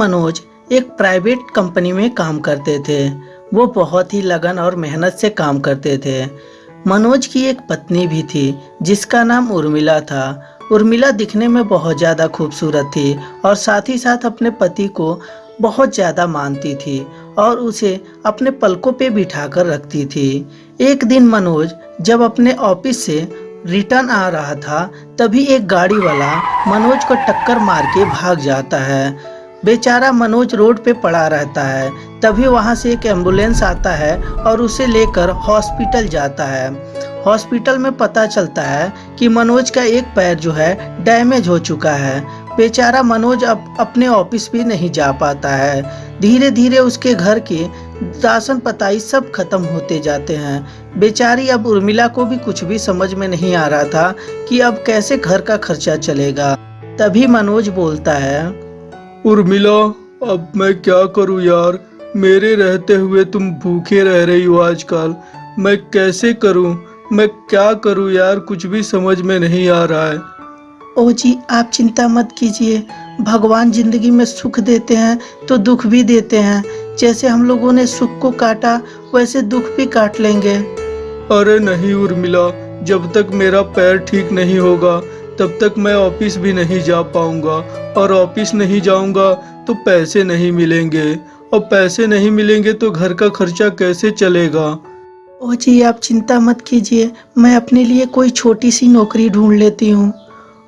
मनोज एक private company में काम करते थे। वो बहुत ही लगन और मेहनत से काम करते थे। मनोज की एक पत्नी भी थी, जिसका नाम उर्मिला था। उर्मिला दिखने में बहुत ज़्यादा खूबसूरत थी और साथ ही साथ अपने पति को बहुत ज़्यादा मानती थी और उसे अपने पलकों पे बिठाकर रखती थी। एक दिन मनोज जब अपने ऑफ़िस से रिटर्न आ रहा था, तभी एक गाड़ी वाला मनोज को टक्कर मार के भाग जाता है। बेचारा मनोज रोड पे पड़ा रहता है। तभी वहाँ से एक एंबुलेंस आता है और उसे लेकर हॉस्पिटल जाता है। हॉस्पिटल में पता चलता है कि मनोज का एक पैर जो है, डैमेज हो चुका है। बेचारा मनोज अब अपने ऑफ़िस भी नहीं जा पाता है। धीरे धीरे उसके घर के राशन पताई सब खत्म होते जाते हैं। बेचारी अब उर्मिला को भी कुछ भी समझ में नहीं आ रहा था कि अब कैसे घर का खर्चा चलेगा। तभी मनोज बोलता है उर्मिला अब मैं क्या करूँ यार? मेरे रहते हुए तुम भूखे रह रही हो आजकल। मैं कैसे करूँ? मैं क्या करूँ यार? कुछ भी समझ में नहीं आ रहा है। ओ जी आप चिंता मत कीजिए। भगवान ज़िंदगी में सुख देते हैं तो दुख भी देते हैं। जैसे हम लोगों ने सुख को काटा वैसे दुख भी काट लेंगे। अरे नहीं उर्मिला जब तक मेरा पैर ठीक नहीं होगा तब तक मैं ऑफ़िस भी नहीं जा पाऊँगा। और ऑफ़िस नहीं जाऊँगा तो पैसे नहीं मिलेंगे। और पैसे नहीं मिलेंगे तो घर का खर्चा कैसे चलेगा? ओ जी आप चिंता मत कीजिए। मैं अपने लिए कोई छोटी सी नौकरी ढूंढ लेती हूँ।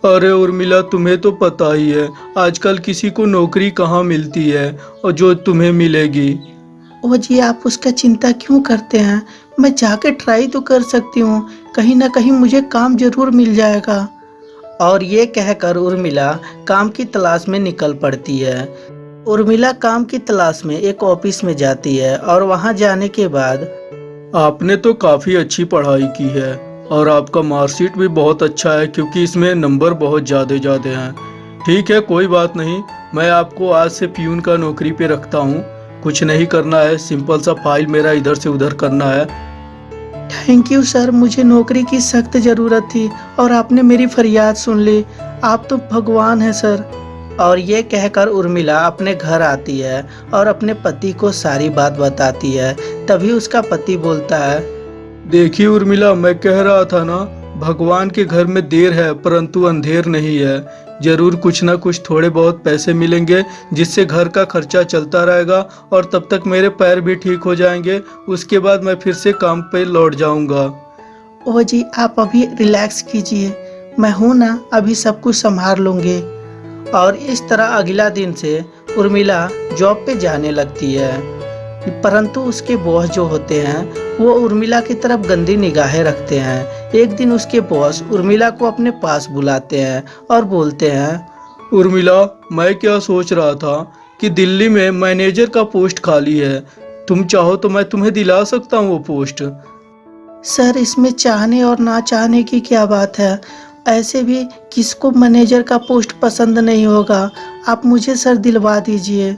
अरे उर्मिला तुम्हें तो पता ही है आजकल किसी को नौकरी कहाँ मिलती है और जो तुम्हें मिलेगी। ओ जी आप उसका चिंता क्यों करते हैं? मैं जाके ट्राई तो कर सकती हूँ। कहीं ना कहीं मुझे काम ज़रूर मिल जाएगा। और ये कहकर उर्मिला काम की तलाश में निकल पड़ती है। उर्मिला काम की तलाश में एक ऑफ़िस में जाती है और वहाँ जाने के बाद, आपने तो काफ़ी अच्छी पढ़ाई की है और आपका मार्कशीट भी बहुत अच्छा है क्योंकि इसमें नंबर बहुत ज़्यादा ज़्यादा हैं। ठीक है, कोई बात नहीं, मैं आपको आज से प्यून का नौकरी पे रखता हूँ। कुछ नहीं करना है, सिंपल सा फ़ाइल मेरा इधर से उधर करना है। थैंक यू सर मुझे नौकरी की सख्त ज़रूरत थी और आपने मेरी फरियाद सुन ली। आप तो भगवान हैं सर और ये कहकर उर्मिला अपने घर आती है और अपने पति को सारी बात बताती है। तभी उसका पति बोलता है, देखिए उर्मिला, मैं कह रहा था ना, भगवान के घर में देर है, परंतु अंधेर नहीं है। ज़रूर कुछ ना कुछ थोड़े बहुत पैसे मिलेंगे, जिससे घर का खर्चा चलता रहेगा और तब तक मेरे पैर भी ठीक हो जाएँगे। उसके बाद मैं फिर से काम पे लौट जाऊँगा। ओ जी, आप अभी रिलैक्स कीजिए। मैं हूँ ना, अभी सब कुछ संभाल लूँगी। और इस तरह अगला दिन से उर्मिला जॉब पे जाने लगती है। परंतु उसके बॉस जो होते हैं वो उर्मिला की तरफ़ गंदी निगाहें रखते हैं। एक दिन उसके बॉस उर्मिला को अपने पास बुलाते हैं और बोलते हैं उर्मिला मैं क्या सोच रहा था कि दिल्ली में मैनेजर का पोस्ट खाली है। तुम चाहो तो मैं तुम्हें दिला सकता हूँ वो पोस्ट। सर इसमें चाहने और ना चाहने की क्या बात है? ऐसे भी किसको मैनेजर का पोस्ट पसंद नहीं होगा? आप मुझे सर दिलवा दीजिए।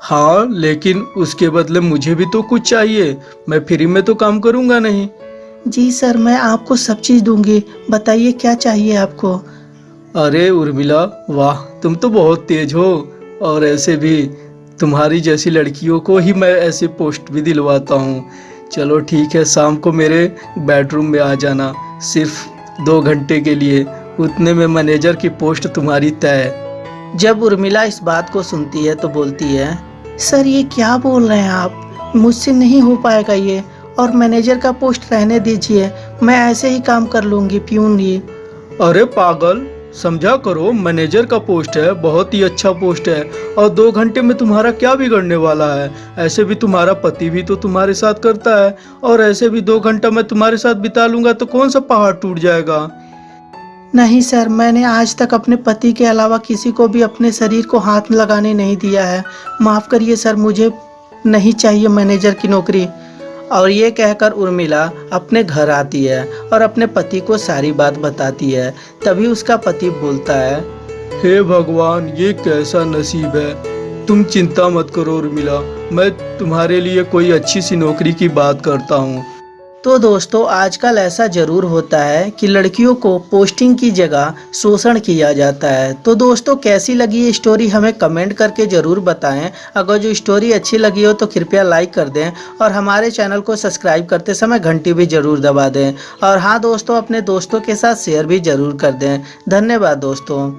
हाँ लेकिन उसके बदले मुझे भी तो कुछ चाहिए। मैं फ्री में तो काम करूँगा नहीं। जी सर मैं आपको सब चीज़ दूँगी। बताइए क्या चाहिए आपको? अरे उर्मिला वाह तुम तो बहुत तेज हो। और ऐसे भी तुम्हारी जैसी लड़कियों को ही मैं ऐसे पोस्ट भी दिलवाता हूँ। चलो ठीक है शाम को मेरे बेडरूम में आ जाना सिर्फ़ दो घंटे के लिए। उतने में मैनेजर की पोस्ट तुम्हारी तय। जब उर्मिला इस बात को सुनती है तो बोलती है सर, ये क्या बोल रहे हैं आप? मुझसे नहीं हो पाएगा ये। और मैनेजर का पोस्ट रहने दीजिए। मैं ऐसे ही काम कर लूँगी, प्यून ही अरे पागल, समझा करो, मैनेजर का पोस्ट है, बहुत ही अच्छा पोस्ट है। और दो घंटे में तुम्हारा क्या बिगड़ने वाला है? ऐसे भी तुम्हारा पति भी तो तुम्हारे साथ करता है। और ऐसे भी दो घंटा मैं तुम्हारे साथ बिता लूँगा तो कौन सा पहाड़ टूट जाएगा? नहीं, सर, मैंने आज तक अपने पति के अलावा किसी को भी अपने शरीर को हाथ लगाने नहीं दिया है। माफ़ करिए, सर, मुझे नहीं चाहिए मैनेजर की नौकरी। और ये कहकर उर्मिला अपने घर आती है और अपने पति को सारी बात बताती है। तभी उसका पति बोलता है, हे भगवान, ये कैसा नसीब है। तुम चिंता मत करो उर्मिला, मैं तुम्हारे लिए कोई अच्छी सी नौकरी की बात करता हूँ। तो दोस्तों आजकल ऐसा ज़रूर होता है कि लड़कियों को पोस्टिंग की जगह शोषण किया जाता है। तो दोस्तों, कैसी लगी ये स्टोरी हमें कमेंट करके ज़रूर बताएँ। अगर जो स्टोरी अच्छी लगी हो तो कृपया लाइक कर दें और हमारे चैनल को सब्सक्राइब करते समय घंटी भी ज़रूर दबा दें। और हाँ दोस्तों, अपने दोस्तों के साथ शेयर भी ज़रूर कर दें। धन्यवाद, दोस्तों।